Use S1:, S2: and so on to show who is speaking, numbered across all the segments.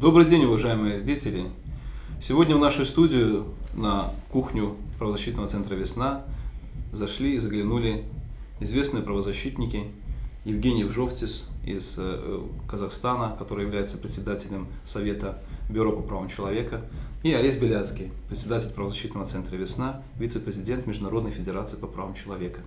S1: Добрый день, уважаемые зрители! Сегодня в нашу студию на кухню правозащитного центра «Весна» зашли и заглянули известные правозащитники Евгений Вжовтис из э, Казахстана, который является председателем Совета Бюро по правам человека, и Олесь Беляцкий, председатель правозащитного центра «Весна», вице-президент Международной Федерации по правам человека.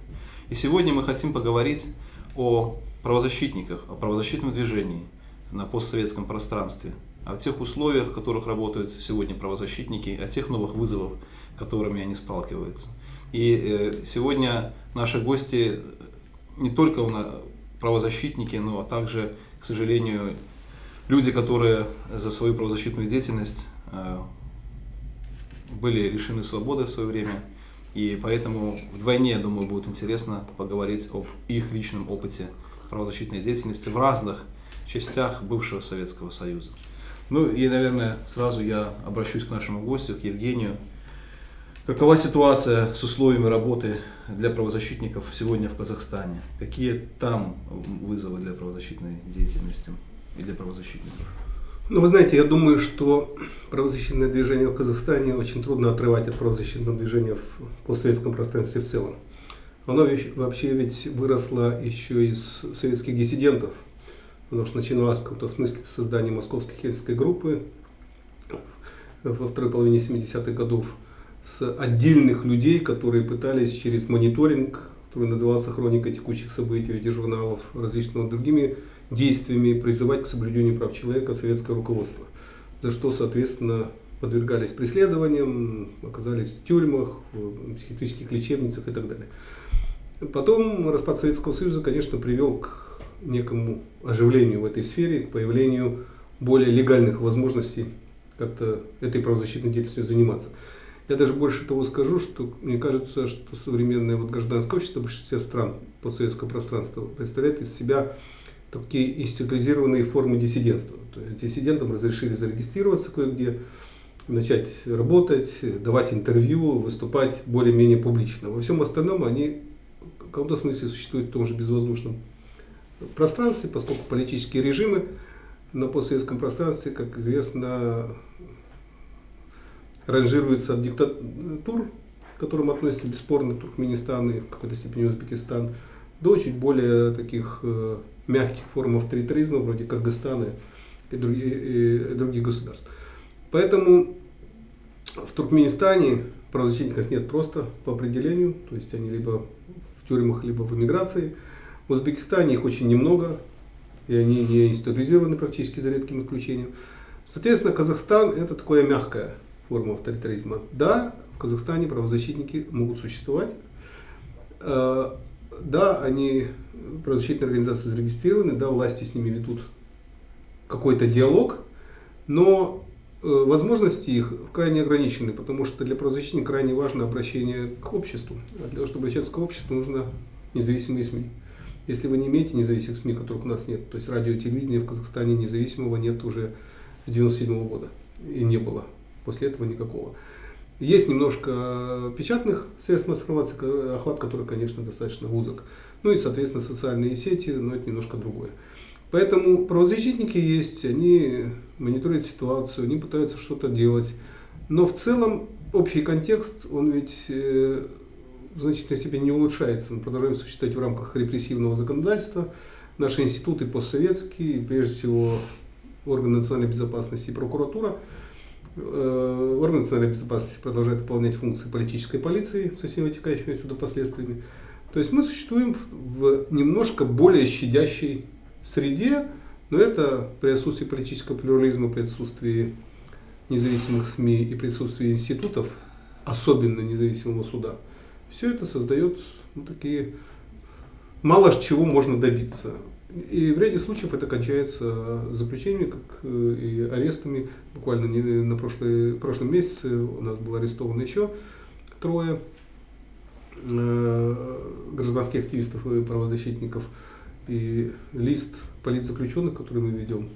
S1: И сегодня мы хотим поговорить о правозащитниках, о правозащитном движении на постсоветском пространстве, о тех условиях, в которых работают сегодня правозащитники, о тех новых вызовах, которыми они сталкиваются. И э, сегодня наши гости не только правозащитники, но также, к сожалению, люди, которые за свою правозащитную деятельность э, были лишены свободы в свое время. И поэтому вдвойне, я думаю, будет интересно поговорить об их личном опыте правозащитной деятельности в разных частях бывшего Советского Союза. Ну и, наверное, сразу я обращусь к нашему гостю, к Евгению. Какова ситуация с условиями работы для правозащитников сегодня в Казахстане? Какие там вызовы для правозащитной деятельности и для правозащитников?
S2: Ну, вы знаете, я думаю, что правозащитное движение в Казахстане очень трудно отрывать от правозащитного движения в постсоветском пространстве в целом. Оно вообще ведь выросло еще из советских диссидентов, потому что начиналось в каком-то смысле с создания московской хельской группы во второй половине 70-х годов с отдельных людей, которые пытались через мониторинг, который назывался «Хроника текущих событий» виде журналов, различными другими действиями призывать к соблюдению прав человека советское руководство, за что, соответственно, подвергались преследованиям, оказались в тюрьмах, в психиатрических лечебницах и так далее. Потом распад Советского Союза, конечно, привел к некому оживлению в этой сфере, к появлению более легальных возможностей как-то этой правозащитной деятельностью заниматься. Я даже больше того скажу, что мне кажется, что современное вот гражданское общество в большинстве стран постсоветского пространства представляет из себя такие институализированные формы диссидентства. То есть диссидентам разрешили зарегистрироваться кое-где, начать работать, давать интервью, выступать более-менее публично. Во всем остальном они в каком-то смысле существуют в том же безвоздушном пространстве, поскольку политические режимы на постсоветском пространстве, как известно, ранжируются от диктатур, к которым относятся бесспорно Туркменистан и в какой-то степени Узбекистан, до чуть более таких э, мягких форм авторитаризма, вроде Кыргызстана и других, и других государств. Поэтому в Туркменистане правозащитников нет просто по определению, то есть они либо в тюрьмах, либо в эмиграции. В Узбекистане их очень немного, и они не институализированы практически за редким исключением. Соответственно, Казахстан это такая мягкая форма авторитаризма. Да, в Казахстане правозащитники могут существовать. Э, да, они правозащитные организации зарегистрированы, да, власти с ними ведут какой-то диалог, но э, возможности их крайне ограничены, потому что для правозащитника крайне важно обращение к обществу. А для того, чтобы обращаться к обществу, нужно независимые СМИ. Если вы не имеете независимых СМИ, которых у нас нет, то есть радио и телевидение в Казахстане независимого нет уже с 97 -го года и не было после этого никакого. Есть немножко печатных средств информации, охват который, конечно, достаточно узок. Ну и, соответственно, социальные сети, но это немножко другое. Поэтому правозащитники есть, они мониторят ситуацию, они пытаются что-то делать. Но в целом общий контекст, он ведь э, в значительной степени не улучшается. Мы продолжаем существовать в рамках репрессивного законодательства. Наши институты постсоветские, прежде всего органы национальной безопасности и прокуратура – Э, органы национальной безопасности продолжают выполнять функции политической полиции со всеми вытекающими отсюда последствиями. То есть мы существуем в немножко более щадящей среде, но это при отсутствии политического плюрализма, при отсутствии независимых СМИ и присутствии институтов, особенно независимого суда, все это создает ну, такие мало чего можно добиться. И в ряде случаев это кончается заключениями, как э, и арестами. Буквально на прошлый, прошлом месяце у нас было арестовано еще трое э, гражданских активистов и правозащитников. И лист политзаключенных, который мы ведем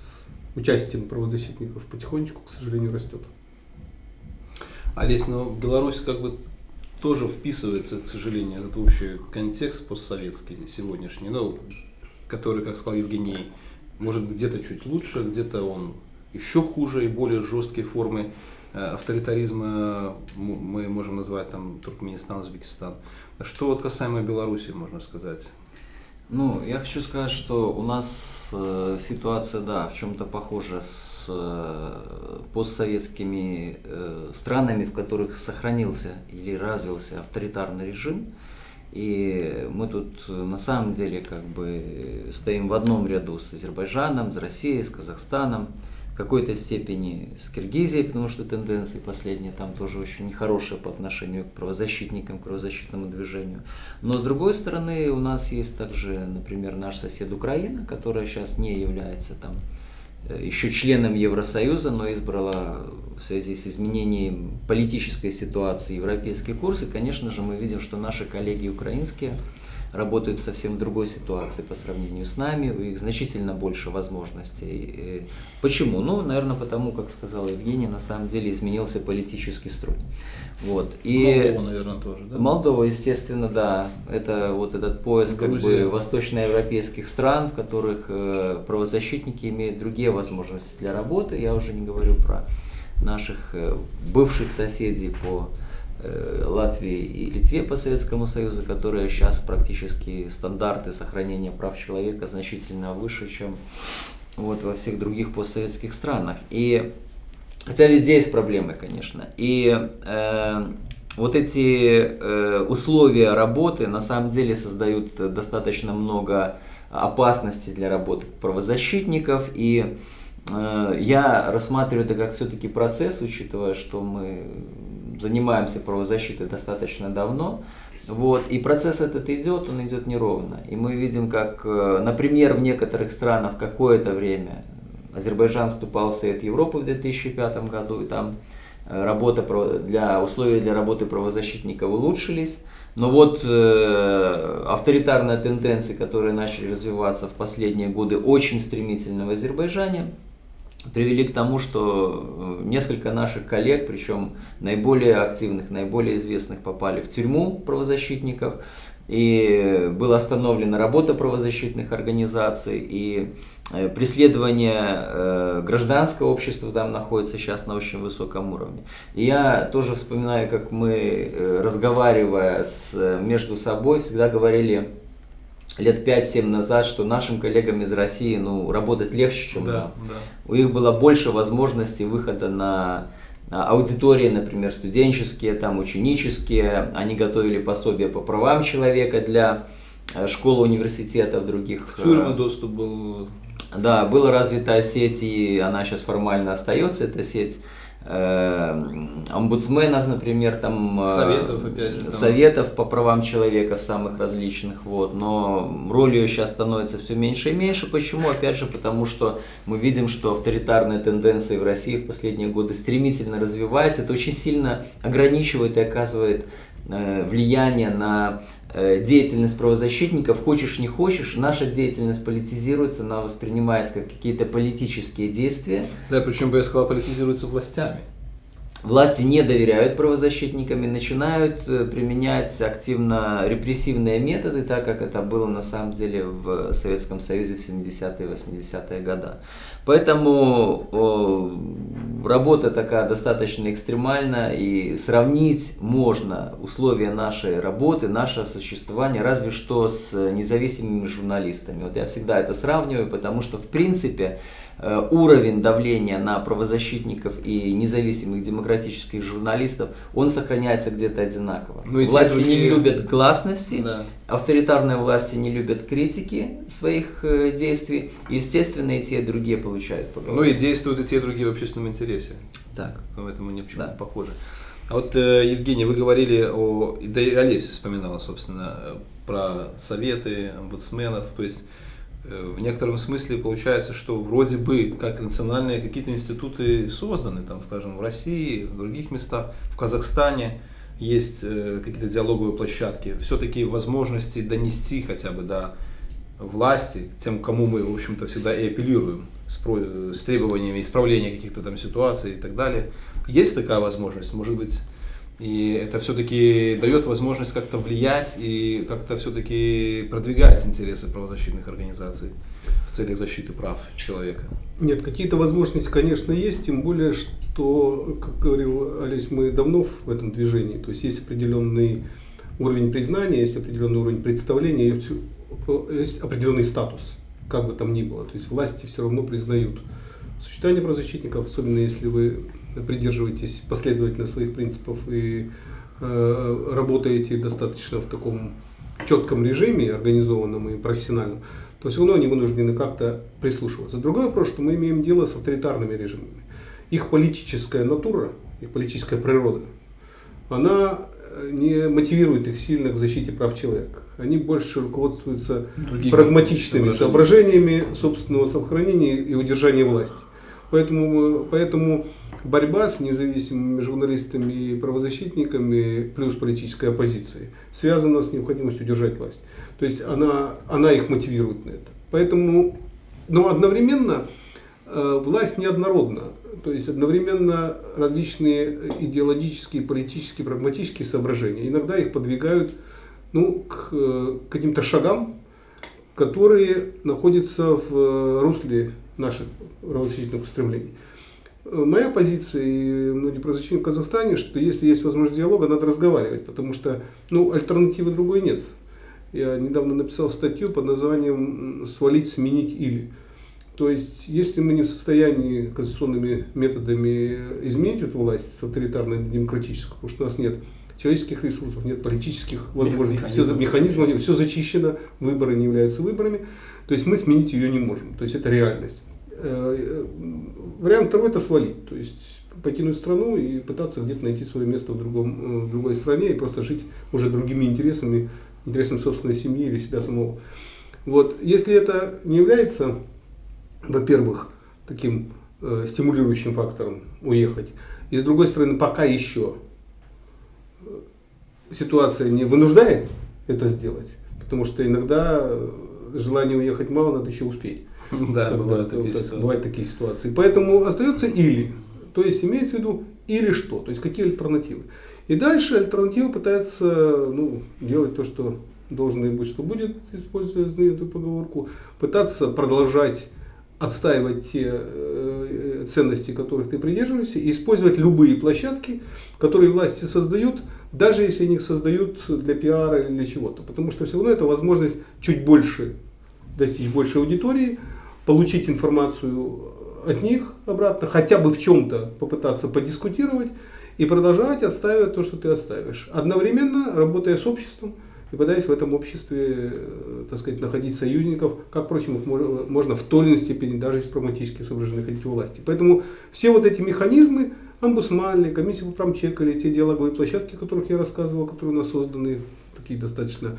S2: с участием правозащитников, потихонечку, к сожалению, растет.
S1: Олесь, но Беларусь как бы тоже вписывается, к сожалению, этот общий контекст постсоветский сегодняшний. Ну, который, как сказал Евгений, может где-то чуть лучше, где-то он еще хуже и более жесткие формы э, авторитаризма мы можем назвать там Туркменистан, Узбекистан. Что вот касаемо Беларуси можно сказать?
S3: Ну, я хочу сказать, что у нас э, ситуация, да, в чем-то похожа с э, постсоветскими э, странами, в которых сохранился или развился авторитарный режим. И мы тут на самом деле как бы стоим в одном ряду с Азербайджаном, с Россией, с Казахстаном в какой-то степени с Киргизией, потому что тенденции последние там тоже очень нехорошие по отношению к правозащитникам, к правозащитному движению. Но с другой стороны, у нас есть также, например, наш сосед Украина, которая сейчас не является там э, еще членом Евросоюза, но избрала в связи с изменением политической ситуации европейский курс. И, конечно же, мы видим, что наши коллеги украинские работают в совсем другой ситуации по сравнению с нами, у них значительно больше возможностей. Почему? Ну, наверное, потому, как сказал Евгений, на самом деле изменился политический строй. Вот.
S1: И Молдова, наверное, тоже, да?
S3: Молдова, естественно, да. Это вот этот поиск как бы восточноевропейских стран, в которых э, правозащитники имеют другие возможности для работы. Я уже не говорю про наших э, бывших соседей по Латвии и Литве по Советскому Союзу, которые сейчас практически стандарты сохранения прав человека значительно выше, чем вот во всех других постсоветских странах. И хотя везде есть проблемы, конечно. И э, вот эти э, условия работы на самом деле создают достаточно много опасностей для работы правозащитников и э, я рассматриваю это как все-таки процесс, учитывая, что мы занимаемся правозащитой достаточно давно. Вот, и процесс этот идет, он идет неровно. И мы видим, как, э, например, в некоторых странах какое-то время Азербайджан вступал в Совет Европы в 2005 году, и там э, работа для, условия для работы правозащитников улучшились. Но вот э, авторитарные тенденции, которые начали развиваться в последние годы очень стремительно в Азербайджане, привели к тому, что э, несколько наших коллег, причем наиболее активных, наиболее известных, попали в тюрьму правозащитников. И была остановлена работа правозащитных организаций, и э, преследование э, гражданского общества там находится сейчас на очень высоком уровне. И я тоже вспоминаю, как мы, разговаривая с, между собой, всегда говорили лет 5-7 назад, что нашим коллегам из России ну, работать легче, чем
S1: да,
S3: нам.
S1: Да.
S3: У них было больше возможностей выхода на аудитории, например, студенческие, там, ученические. Они готовили пособия по правам человека для э, школ, университетов, других.
S1: В тюрьмы э, доступ был.
S3: Да, была развитая сеть, и она сейчас формально остается, эта сеть омбудсменов, например, там
S1: э, советов, опять же,
S3: советов по правам человека самых различных, вот, но роль ее сейчас становится все меньше и меньше. Почему? Опять же, потому что мы видим, что авторитарные тенденции в России в последние годы стремительно развиваются, это очень сильно ограничивает и оказывает э, влияние на деятельность правозащитников, хочешь не хочешь, наша деятельность политизируется, она воспринимается как какие-то политические действия.
S1: Да, причем бы я сказал, политизируется властями.
S3: Власти не доверяют правозащитникам и начинают э, применять активно репрессивные методы, так как это было на самом деле в Советском Союзе в 70-е и 80-е годы. Поэтому о, работа такая достаточно экстремальная, и сравнить можно условия нашей работы, наше существование, разве что с независимыми журналистами. Вот я всегда это сравниваю, потому что в принципе уровень давления на правозащитников и независимых демократических журналистов, он сохраняется где-то одинаково. Ну, власти другие... не любят гласности, да. авторитарные власти не любят критики своих э, действий, естественно, и те, и другие получают
S1: Ну и действуют и те, и другие в общественном интересе.
S3: Так.
S1: Поэтому они почему-то да. похожи. А вот, э, Евгений, вы говорили о, да и Олеся вспоминала, собственно, про советы омбудсменов, то есть Э, в некотором смысле получается, что вроде бы как национальные какие-то институты созданы, там, скажем, в России, в других местах, в Казахстане есть э, какие-то диалоговые площадки, все-таки возможности донести хотя бы до власти, тем, кому мы, в общем-то, всегда и апеллируем с, с требованиями исправления каких-то там ситуаций и так далее. Есть такая возможность? Может быть, И это все-таки дает возможность как-то влиять и как-то все-таки продвигать интересы правозащитных организаций в целях защиты прав человека.
S2: Нет, какие-то возможности, конечно, есть, тем более, что, как говорил Олесь, мы давно в этом движении, то есть есть определенный уровень признания, есть определенный уровень представления, есть определенный статус, как бы там ни было. То есть власти все равно признают существование правозащитников, особенно если вы придерживаетесь последовательно своих принципов и э, работаете достаточно в таком четком режиме, организованном и профессиональном, то все равно они вынуждены как-то прислушиваться. Другой вопрос, что мы имеем дело с авторитарными режимами. Их политическая натура, их политическая природа, она э, не мотивирует их сильно к защите прав человека. Они больше руководствуются Другими прагматичными соображениями собственного сохранения и удержания власти. Поэтому, поэтому борьба с независимыми журналистами и правозащитниками плюс политической оппозицией связана с необходимостью удержать власть. То есть она, она их мотивирует на это. Поэтому, но одновременно э, власть неоднородна. То есть одновременно различные идеологические, политические, прагматические соображения иногда их подвигают ну, к э, каким-то шагам, которые находятся в э, русле наших правозащитных устремлений. Моя позиция и многие правозащитники в Казахстане, что если есть возможность диалога, надо разговаривать, потому что ну, альтернативы другой нет. Я недавно написал статью под названием «Свалить, сменить или». То есть, если мы не в состоянии конституционными методами изменить эту власть с авторитарной на демократическую, потому что у нас нет человеческих ресурсов, нет политических возможностей, все, механизмов, все зачищено, выборы не являются выборами, то есть мы сменить ее не можем, то есть это реальность. Э, э, вариант второй это свалить, то есть покинуть страну и пытаться где-то найти свое место в, другом, э, в другой стране и просто жить уже другими интересами, интересами собственной семьи или себя самого. Вот. Если это не является, во-первых, таким э, стимулирующим фактором уехать, и с другой стороны, пока еще ситуация не вынуждает это сделать, потому что иногда желание уехать мало, надо еще успеть.
S1: Да, бывают, такие ситуации.
S2: бывают такие ситуации. Поэтому остается или. То есть имеется в виду или что, то есть какие альтернативы. И дальше альтернатива пытается ну, делать то, что должно и быть, что будет, используя знаменитую поговорку, пытаться продолжать отстаивать те э, ценности, которых ты придерживаешься, и использовать любые площадки, которые власти создают, даже если они их создают для пиара или для чего-то. Потому что все равно это возможность чуть больше достичь большей аудитории, получить информацию от них обратно, хотя бы в чем-то попытаться подискутировать и продолжать отстаивать то, что ты отстаиваешь. Одновременно работая с обществом и пытаясь в этом обществе э, так сказать, находить союзников, как, впрочем, их можно в той или иной степени, даже из прагматических соображений ходить у власти. Поэтому все вот эти механизмы, омбудсманы, комиссия по человека или те диалоговые площадки, о которых я рассказывал, которые у нас созданы, такие достаточно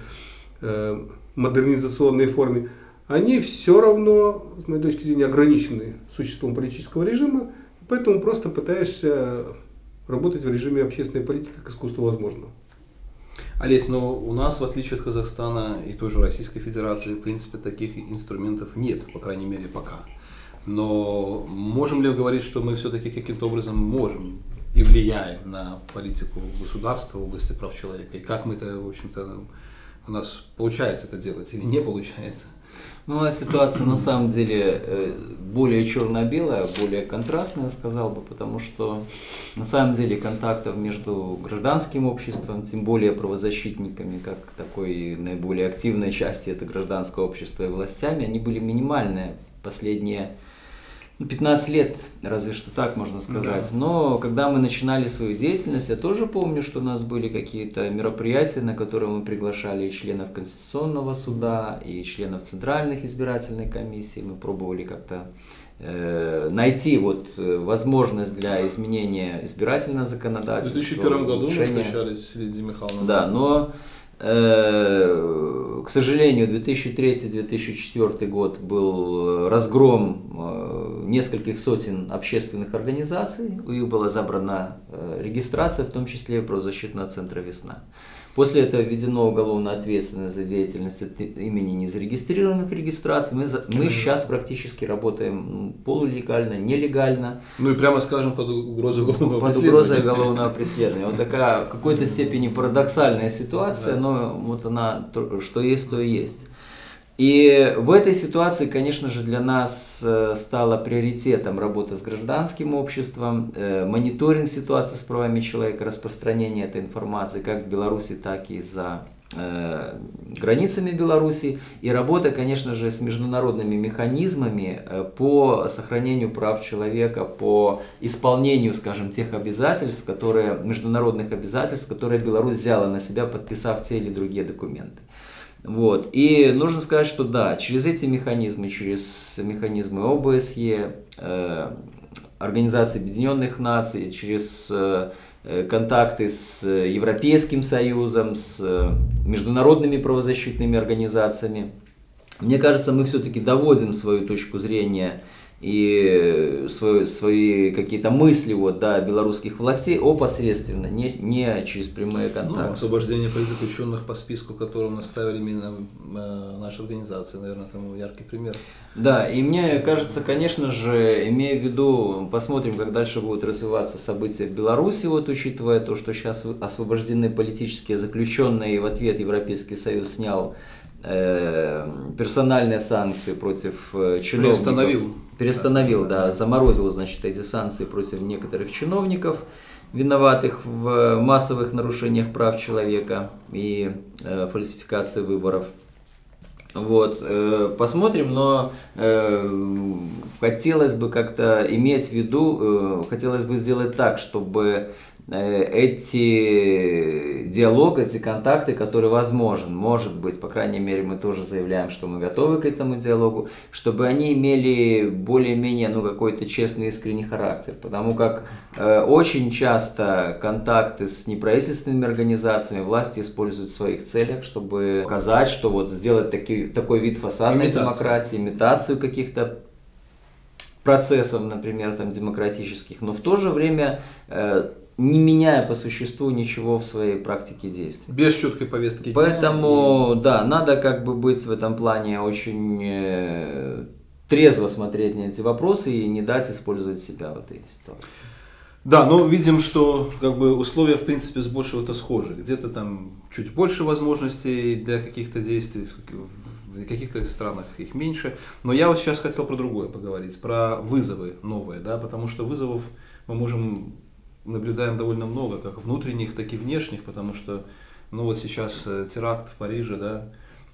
S2: э, модернизационной форме, они все равно, с моей точки зрения, ограничены существом политического режима, поэтому просто пытаешься работать в режиме общественной политики как искусство возможного.
S1: Олесь, но у нас, в отличие от Казахстана и той же Российской Федерации, в принципе, таких инструментов нет, по крайней мере, пока. Но можем ли говорить, что мы все-таки каким-то образом можем и влияем на политику государства в области прав человека? И как мы это, в общем-то, у нас получается это делать или не получается?
S3: Ну, а ситуация на самом деле э, более черно-белая, более контрастная, сказал бы, потому что на самом деле контактов между гражданским обществом, тем более правозащитниками, как такой наиболее активной части это гражданское общество и властями, они были минимальные. Последние 15 лет, разве что так можно сказать. Да. Но когда мы начинали свою деятельность, я тоже помню, что у нас были какие-то мероприятия, на которые мы приглашали и членов Конституционного суда, и членов Центральных избирательных комиссий. Мы пробовали как-то э, найти вот э, возможность для изменения избирательного законодательства.
S1: В 2001 году мы встречались с Лидией Михайловной.
S3: Да, но к сожалению, 2003-2004 год был разгром нескольких сотен общественных организаций, у них была забрана э, регистрация, в том числе правозащитного центра «Весна». После этого введено уголовная ответственность за деятельность от имени незарегистрированных регистраций. Мы, за, мы сейчас практически работаем полулегально, нелегально.
S1: Ну и прямо скажем под угрозой уголовного
S3: под
S1: преследования.
S3: угрозой уголовного преследования. Вот такая в какой-то степени парадоксальная ситуация, но вот она, что есть, то и есть. И в этой ситуации, конечно же, для нас э, стало приоритетом работа с гражданским обществом, э, мониторинг ситуации с правами человека, распространение этой информации как в Беларуси, так и за э, границами Беларуси и работа, конечно же, с международными механизмами по сохранению прав человека, по исполнению, скажем, тех обязательств, которые, международных обязательств, которые Беларусь взяла на себя, подписав те или другие документы. Вот. И нужно сказать, что да, через эти механизмы, через механизмы ОБСЕ, э, Организации Объединенных Наций, через э, контакты с Европейским Союзом, с э, международными правозащитными организациями, мне кажется, мы все-таки доводим свою точку зрения и свои, свои какие-то мысли вот, да, белорусских властей опосредственно, не, не через прямые контакты. Ну,
S1: освобождение политзаключенных по списку, которым наставили именно э, наши организации, наверное, тому яркий пример.
S3: Да, и мне кажется, конечно же, имея в виду, посмотрим, как дальше будут развиваться события в Беларуси, вот учитывая то, что сейчас освобождены политические заключенные, и в ответ Европейский Союз снял э, персональные санкции против э, чиновников.
S1: Приостановил.
S3: Перестановил, да, заморозил, значит, эти санкции против некоторых чиновников, виноватых в массовых нарушениях прав человека и э, фальсификации выборов. Вот, э, посмотрим, но э, хотелось бы как-то иметь в виду, э, хотелось бы сделать так, чтобы Э, эти диалог, эти контакты, которые возможен, может быть, по крайней мере, мы тоже заявляем, что мы готовы к этому диалогу, чтобы они имели более-менее ну, какой-то честный искренний характер, потому как э, очень часто контакты с неправительственными организациями власти используют в своих целях, чтобы показать, что вот сделать таки, такой вид фасадной Имитацию. демократии, имитацию каких-то процессов, например, там, демократических, но в то же время э, не меняя по существу ничего в своей практике действий.
S1: Без четкой повестки.
S3: Поэтому, да, надо как бы быть в этом плане очень э, трезво смотреть на эти вопросы и не дать использовать себя в этой ситуации.
S1: Да, но видим, что как бы условия в принципе с большего-то схожи. Где-то там чуть больше возможностей для каких-то действий, в каких-то странах их меньше. Но я вот сейчас хотел про другое поговорить, про вызовы новые, да, потому что вызовов мы можем наблюдаем довольно много, как внутренних, так и внешних, потому что, ну вот сейчас э, теракт в Париже, да,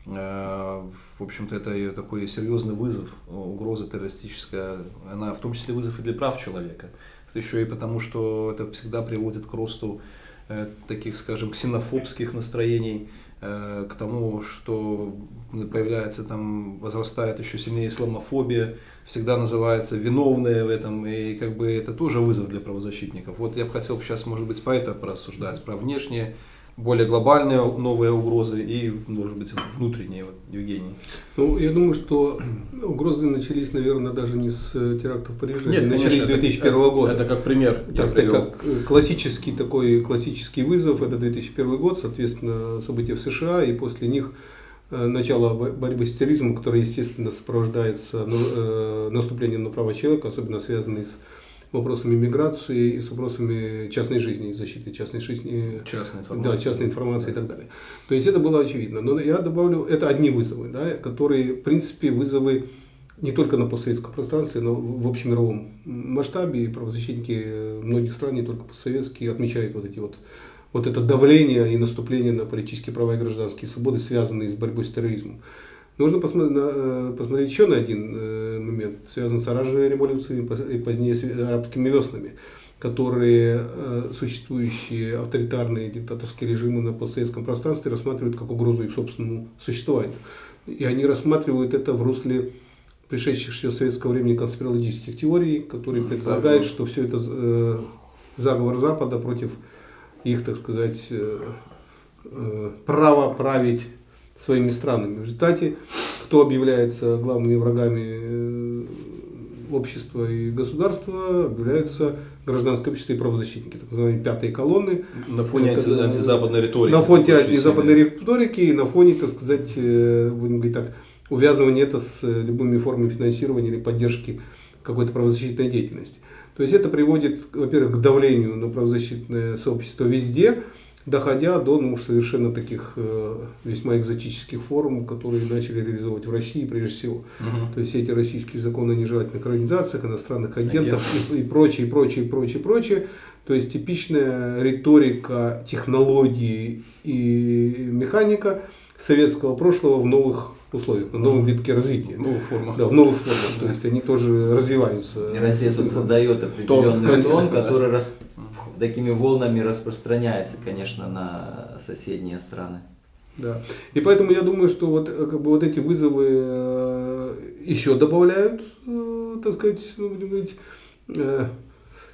S1: э, в общем-то, это такой серьезный вызов, угроза террористическая, она в том числе вызов и для прав человека. Это еще и потому, что это всегда приводит к росту э, таких, скажем, ксенофобских настроений, к тому, что появляется там, возрастает еще сильнее исламофобия, всегда называется виновные в этом, и как бы это тоже вызов для правозащитников. Вот я бы хотел сейчас, может быть, по это порассуждать, про внешние, более глобальные новые угрозы и, может быть, внутренние, вот, Евгений.
S2: Ну, я думаю, что угрозы начались, наверное, даже не с э, терактов в Париже, Нет,
S1: они
S2: начались
S1: с
S2: 2001
S1: это,
S2: года.
S1: Это как пример.
S2: Так сказать, как э, классический такой классический вызов, это 2001 год, соответственно, события в США, и после них Э, начало борьбы с терроризмом, которое, естественно, сопровождается ну, э, наступлением на права человека, особенно связанные с вопросами миграции и с вопросами частной жизни, защиты частной жизни,
S1: частной информации,
S2: да, частной информации да. и так далее. То есть это было очевидно. Но я добавлю, это одни вызовы, да, которые, в принципе, вызовы не только на постсоветском пространстве, но в общемировом масштабе. И правозащитники многих стран, не только постсоветские, отмечают вот эти вот вот это давление и наступление на политические права и гражданские свободы, связанные с борьбой с терроризмом. Нужно посмотреть, на, э, посмотреть еще на один э, момент, связанный с оранжевой революцией и позднее с арабскими веснами, которые э, существующие авторитарные диктаторские режимы на постсоветском пространстве рассматривают как угрозу их собственному существованию. И они рассматривают это в русле пришедших с советского времени конспирологических теорий, которые предполагают, что все это заговор Запада против их, так сказать, э, э, право править своими странами. В результате, кто объявляется главными врагами э, общества и государства объявляются гражданское общество и правозащитники, так называемые пятые колонны.
S1: На фоне анти, антизападной риторики.
S2: На фоне антизападной риторики и на фоне, так сказать, э, будем говорить так, увязывания это с любыми формами финансирования или поддержки какой-то правозащитной деятельности. То есть это приводит, во-первых, к давлению на правозащитное сообщество везде, доходя до ну, совершенно таких э, весьма экзотических форм, которые начали реализовывать в России прежде всего. Угу. То есть эти российские законы о нежелательных организациях, иностранных агентов Агент. и, и прочее, и прочее, и прочее, прочее. То есть типичная риторика технологии и механика советского прошлого в новых условиях, на новом витке развития. В
S1: новых формах.
S2: Да, в новых формах. То есть они тоже развиваются.
S3: И Россия тут задает определенный тон, который рас такими волнами распространяется, конечно, на соседние страны.
S2: Да. И поэтому я думаю, что вот, как бы, вот эти вызовы э, еще добавляют, э, так сказать, ну, будем говорить, э,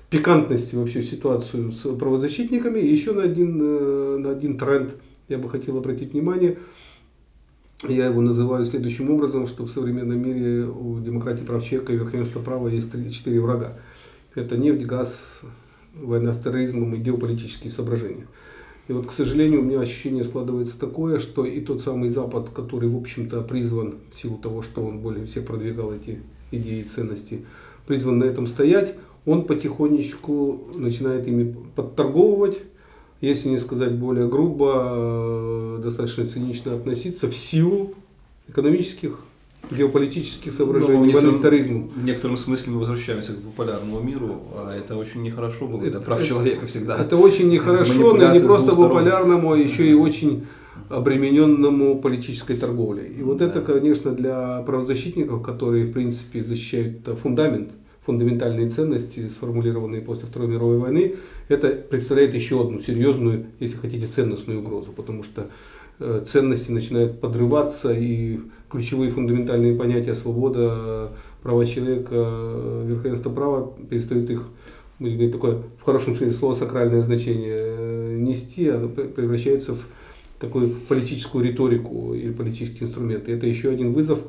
S2: пикантности вообще ситуацию с правозащитниками. И еще на один, на один тренд я бы хотел обратить внимание. Я его называю следующим образом, что в современном мире у демократии прав человека и верховенства права есть четыре врага. Это нефть, газ, война с терроризмом и геополитические соображения. И вот, к сожалению, у меня ощущение складывается такое, что и тот самый Запад, который, в общем-то, призван, в силу того, что он более всех продвигал эти идеи и ценности, призван на этом стоять, он потихонечку начинает ими подторговывать, если не сказать более грубо, э, достаточно цинично относиться в силу экономических геополитических соображений,
S1: ну, историзму. В некотором смысле мы возвращаемся к двуполярному миру, а это очень нехорошо было для прав человека всегда.
S2: Это очень нехорошо, но не просто двуполярному, а еще и очень обремененному политической торговлей. И вот да. это, конечно, для правозащитников, которые, в принципе, защищают фундамент, фундаментальные ценности, сформулированные после Второй мировой войны, это представляет еще одну серьезную, если хотите, ценностную угрозу, потому что э, ценности начинают подрываться и ключевые фундаментальные понятия свобода, права человека, верховенство права перестают их будем говорить, такое в хорошем смысле слова сакральное значение э, нести, а превращается в такую политическую риторику или политические инструменты. Это еще один вызов,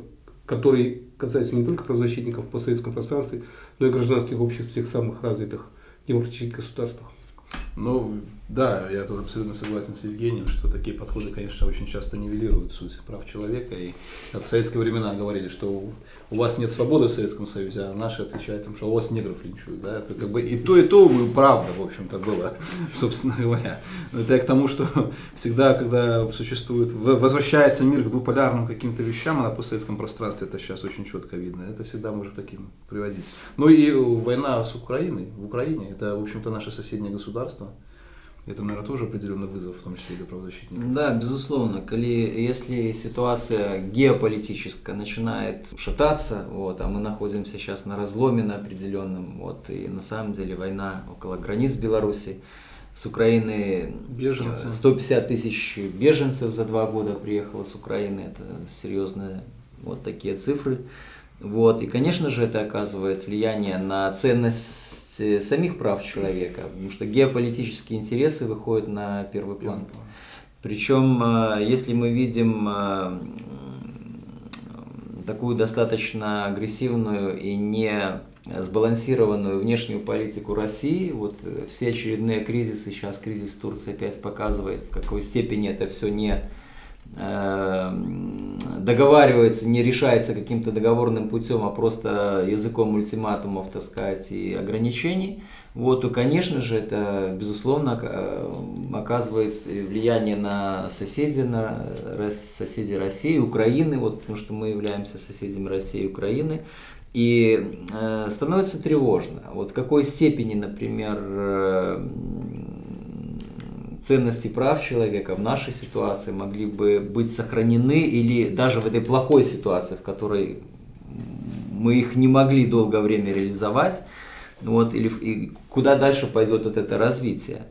S2: который касается не только правозащитников в постсоветском пространстве, но и гражданских обществ всех самых развитых демократических государствах.
S1: Ну, да, я тут абсолютно согласен с Евгением, что такие подходы, конечно, очень часто нивелируют суть прав человека. И в советские времена говорили, что у вас нет свободы в Советском Союзе, а наши отвечают, им, что у вас негров линчуют. Да? Это как бы и то, и то правда, в общем-то, было, собственно говоря. Это я к тому, что всегда, когда существует, возвращается мир к двуполярным каким-то вещам, а на постсоветском пространстве это сейчас очень четко видно, это всегда может таким приводить. Ну и война с Украиной, в Украине, это, в общем-то, наше соседнее государство. Это, наверное, тоже определенный вызов, в том числе для правозащитников.
S3: Да, безусловно. Коли, если ситуация геополитическая начинает шататься, вот, а мы находимся сейчас на разломе на определенном, вот, и на самом деле война около границ Беларуси, с Украины
S1: Беженцы.
S3: 150 тысяч беженцев за два года приехало с Украины, это серьезные вот такие цифры. Вот. И, конечно же, это оказывает влияние на ценность Э, самих прав человека, потому что геополитические интересы выходят на первый план. Причем, э, если мы видим э, такую достаточно агрессивную и не сбалансированную внешнюю политику России, вот все очередные кризисы, сейчас кризис Турции опять показывает, в какой степени это все не договаривается, не решается каким-то договорным путем, а просто языком ультиматумов, так сказать, и ограничений, вот, то, конечно же, это, безусловно, э, оказывает влияние на соседей, на соседей России, Украины, вот, потому что мы являемся соседями России и Украины, и э, становится тревожно. Вот в какой степени, например, э, ценности прав человека в нашей ситуации могли бы быть сохранены или даже в этой плохой ситуации, в которой мы их не могли долгое время реализовать, вот, или и куда дальше пойдет вот это развитие.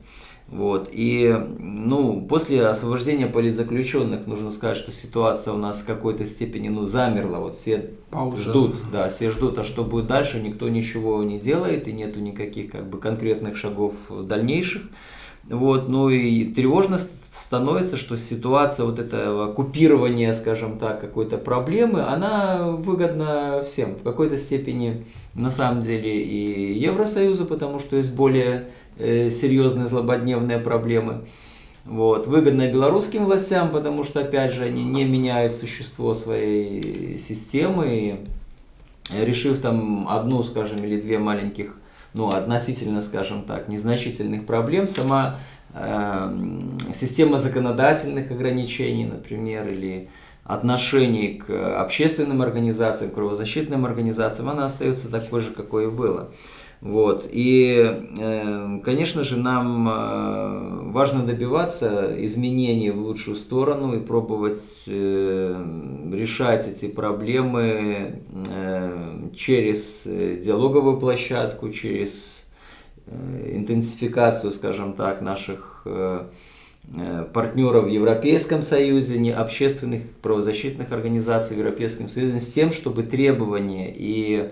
S3: Вот. И ну, после освобождения политзаключенных нужно сказать, что ситуация у нас в какой-то степени ну, замерла. Вот все Пауза. ждут, да, все ждут, а что будет дальше, никто ничего не делает, и нету никаких как бы, конкретных шагов дальнейших. Вот, ну и тревожно становится, что ситуация вот этого купирования, скажем так, какой-то проблемы, она выгодна всем. В какой-то степени на самом деле и Евросоюза, потому что есть более э, серьезные злободневные проблемы. Вот. Выгодно белорусским властям, потому что, опять же, они не меняют существо своей системы. И решив там одну, скажем, или две маленьких, ну, относительно, скажем так, незначительных проблем, сама э, система законодательных ограничений, например, или отношений к общественным организациям, к правозащитным организациям, она остается такой же, какой и было. Вот. И, э, конечно же, нам э, важно добиваться изменений в лучшую сторону и пробовать э, решать эти проблемы через диалоговую площадку, через интенсификацию, скажем так, наших партнеров в Европейском Союзе, не общественных правозащитных организаций в Европейском Союзе, с тем, чтобы требования и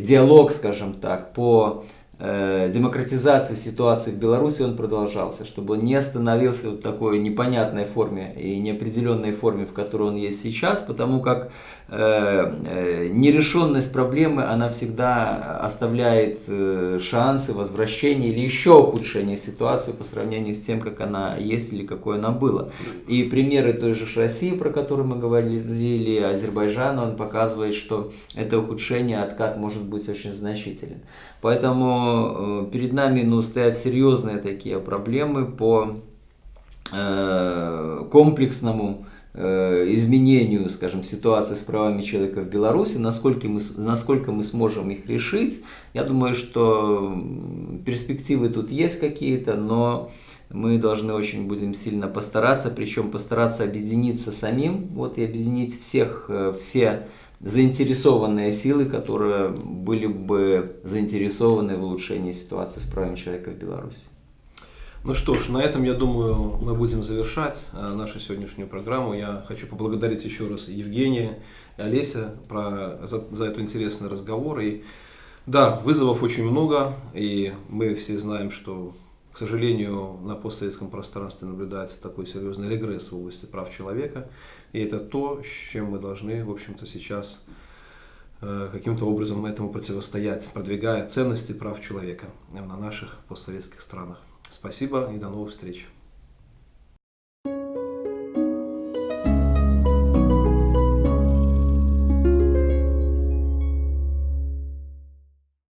S3: диалог, скажем так, по демократизации ситуации в Беларуси он продолжался, чтобы он не остановился в такой непонятной форме и неопределенной форме, в которой он есть сейчас, потому как э, э, нерешенность проблемы, она всегда оставляет э, шансы возвращения или еще ухудшения ситуации по сравнению с тем, как она есть или какой она была. И примеры той же России, про которую мы говорили, Азербайджана, он показывает, что это ухудшение, откат может быть очень значителен. Поэтому э, перед нами ну, стоят серьезные такие проблемы по э, комплексному э, изменению, скажем, ситуации с правами человека в Беларуси, насколько мы, насколько мы сможем их решить. Я думаю, что перспективы тут есть какие-то, но мы должны очень будем сильно постараться, причем постараться объединиться самим, вот и объединить всех, все заинтересованные силы, которые были бы заинтересованы в улучшении ситуации с правами человека в Беларуси.
S1: Ну что ж, на этом, я думаю, мы будем завершать э, нашу сегодняшнюю программу. Я хочу поблагодарить еще раз Евгения и Олеся про, за, за этот интересный разговор. И да, вызовов очень много, и мы все знаем, что к сожалению, на постсоветском пространстве наблюдается такой серьезный регресс в области прав человека. И это то, с чем мы должны, в общем-то, сейчас э, каким-то образом этому противостоять, продвигая ценности прав человека на наших постсоветских странах. Спасибо и до новых встреч.